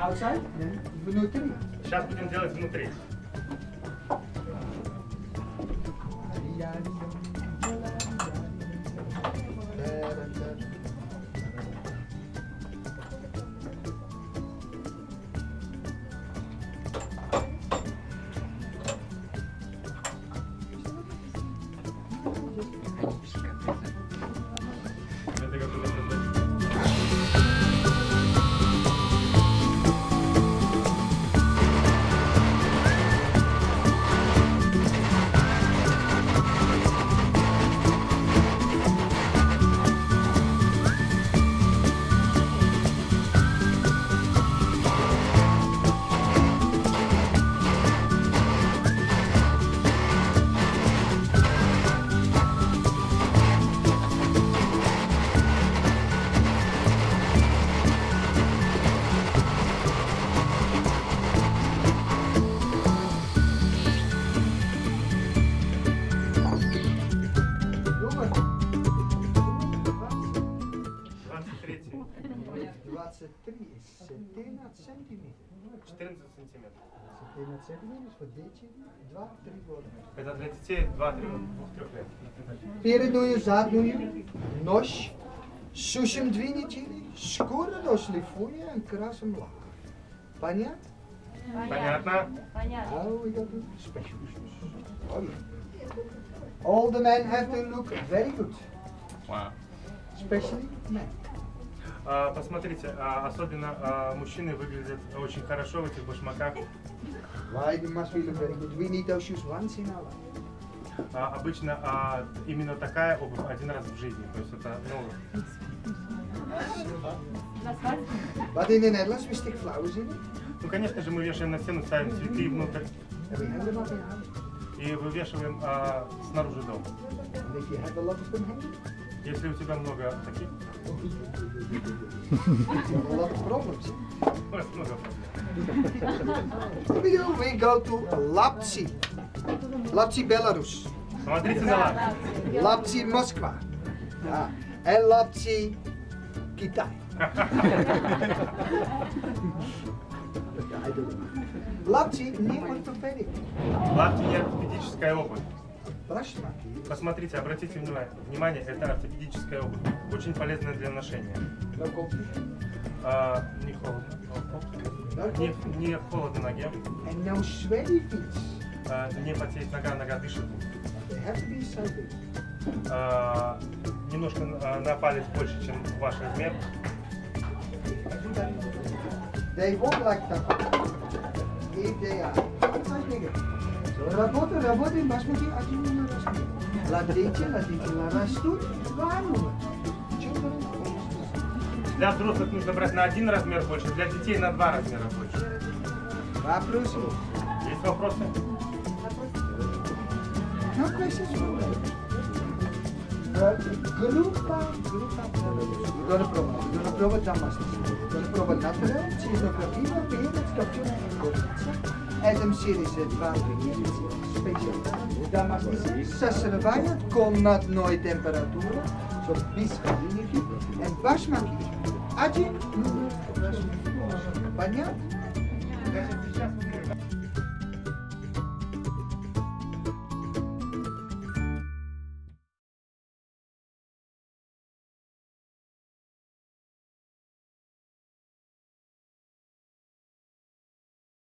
Outside? Внутри? Сейчас будем делать внутри. Это как 23 is 17 centimeter. 14 сантиметров. 17 centimeter is voor dit 2, 3 worden. Это для детей 2-3 лет. Передную, задную, нож, сушим две недели, скоро дошлифуя и красим лак. Понятно? Понятно? Понятно. Now we got to specialists. Oh, yeah. All the men have to look very good, especially men. А, посмотрите, а, особенно а, мужчины выглядят очень хорошо в этих башмаках. Why must we look very good? We need those shoes once in our life. А, обычно а, именно такая обувь один раз в жизни. То есть это, ну? But in the Netherlands we stick flowers in it. ну, конечно же, мы вешаем на стену, ставим цветы внутрь и вывешиваем а, снаружи дома. And if you have a lot of them hanging, Если у тебя много таких, you have a lot of problems. у нас много проблем. We go, we go to Lapsi. Lapsi, Belarus. Смотрите на лак. Lapsi, Moskva. Ja. En Lapsi, Kitai. Ja, I don't know. Lapsi, не ортопедик. Лапти не ортопедическая обувь. Брашмаки. Посмотрите, обратите внимание, внимание, это ортопедическая обувь. Очень полезная для ношения. А, не холодно. Не, не холодно ноге. And no sweaty feet. А, не потеет нога, нога дышит. They have to be so big. А, немножко а, на палец больше, чем ваш размер. They walk like that. If they are outside nigger. Работа, работаем, басмати, один не растут. Ладите, ладите, растут, almost. Для взрослых нужно брать на один размер больше, для детей на два размера больше. Вопросы? Есть вопросы? Me. Uh, Группа, группа. Gonna proba, we're gonna proba Damascus. We're gonna proba natural, water speciaal. Damascus, сосрывает комнатной температуры, so без холодильники, and башмаки. Один, ну, Понятно? Сейчас